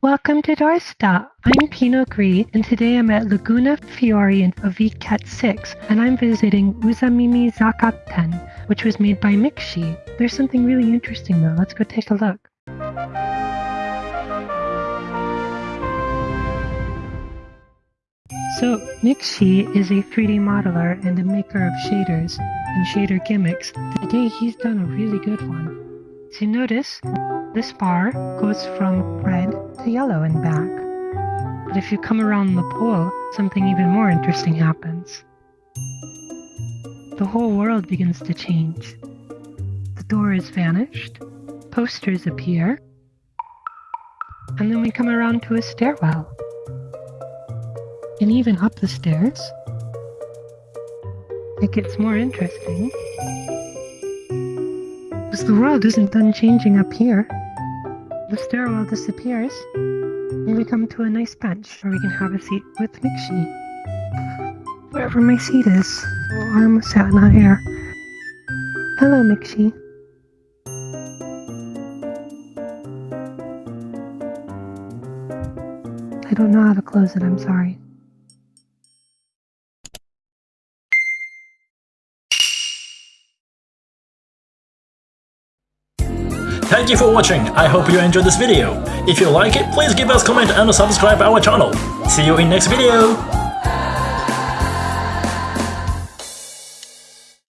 Welcome to Dorsta. I'm Pino Gris, and today I'm at Laguna Fiore of Vket 6, and I'm visiting Uzamimi Zakaten, which was made by Mixi. There's something really interesting though. Let's go take a look. So, Mixi is a 3D modeler and a maker of shaders and shader gimmicks. Today he's done a really good one. So notice, this bar goes from red yellow and back. But if you come around the pole, something even more interesting happens. The whole world begins to change. The door is vanished, posters appear, and then we come around to a stairwell. And even up the stairs, it gets more interesting. Because the world isn't done changing up here. The stairwell disappears, and we come to a nice bench where we can have a seat with Mixi. Wherever my seat is. I'm sat in here. Hello, Mixi. I don't know how to close it, I'm sorry. Thank you for watching, I hope you enjoyed this video. If you like it, please give us comment and subscribe our channel. See you in next video!